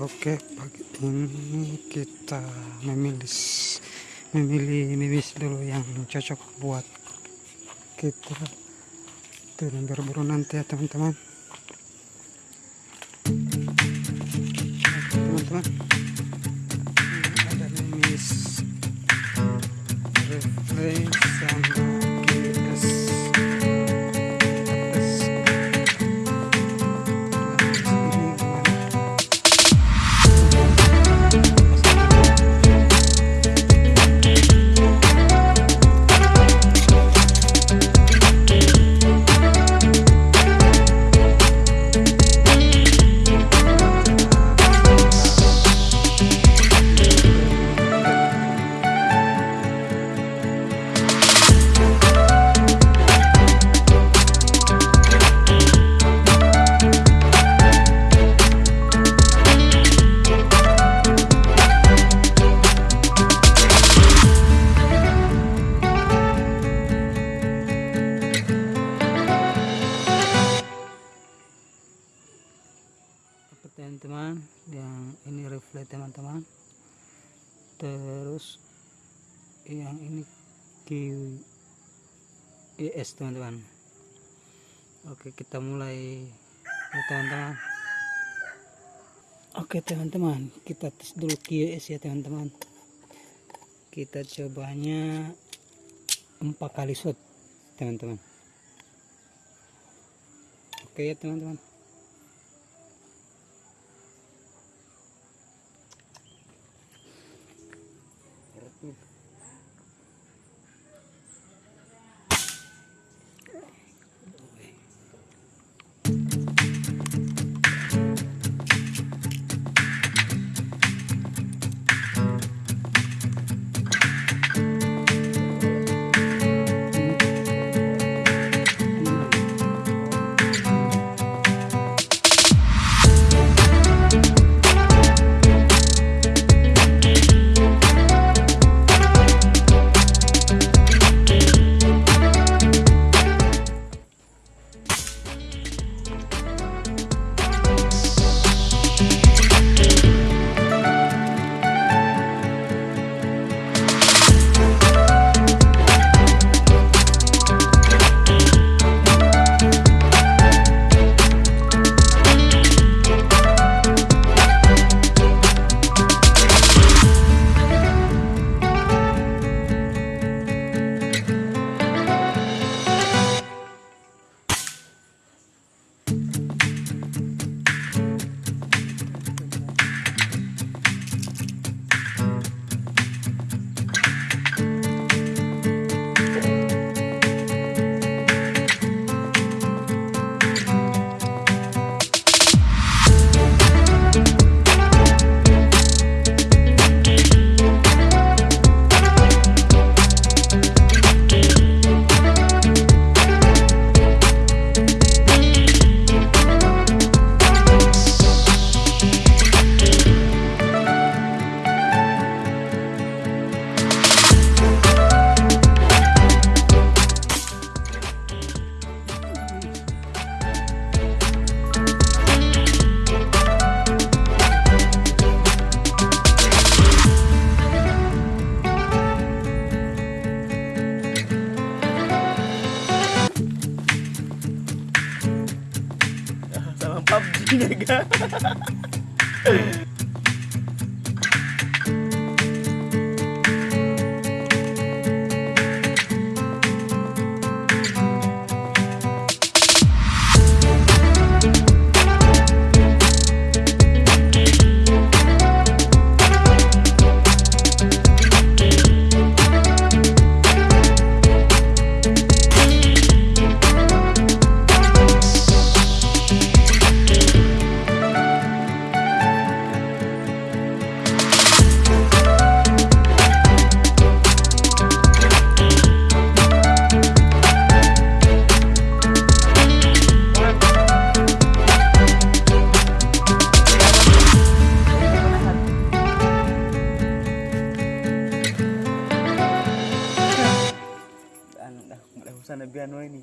Oke, pagi ini kita memilih memilih mimis dulu yang cocok buat kita dengan berburu nanti ya teman-teman. Teman-teman, teman-teman yang ini reflect teman-teman. Terus yang ini QES teman-teman. Oke kita mulai. Teman-teman. Oke teman-teman. Kita tes dulu QES ya teman-teman. Kita cobanya empat kali shot teman-teman. Oke ya teman-teman 내가. nggak usah nabi ini